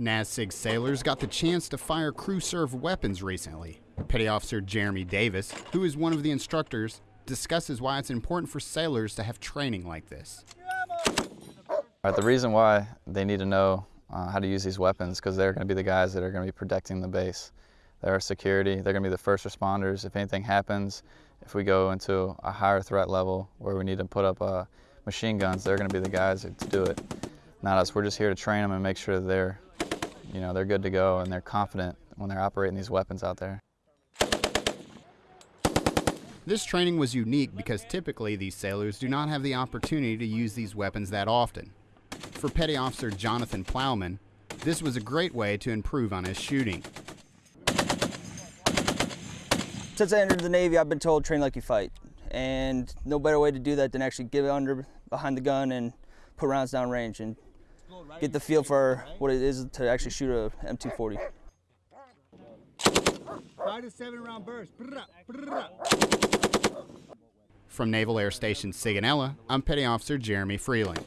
NASSIG sailors got the chance to fire crew served weapons recently. Petty Officer Jeremy Davis, who is one of the instructors, discusses why it's important for sailors to have training like this. Right, the reason why they need to know uh, how to use these weapons because they're going to be the guys that are going to be protecting the base. They're our security. They're going to be the first responders. If anything happens, if we go into a higher threat level where we need to put up uh, machine guns, they're going to be the guys to do it. Not us. We're just here to train them and make sure they're, you know, they're good to go and they're confident when they're operating these weapons out there. This training was unique because typically these sailors do not have the opportunity to use these weapons that often. For Petty Officer Jonathan Plowman, this was a great way to improve on his shooting. Since I entered the Navy, I've been told train like you fight. And no better way to do that than actually get under behind the gun and put rounds down range and get the feel for what it is to actually shoot a M240. Five to seven round burst. From Naval Air Station Sigonella, I'm Petty Officer Jeremy Freeling.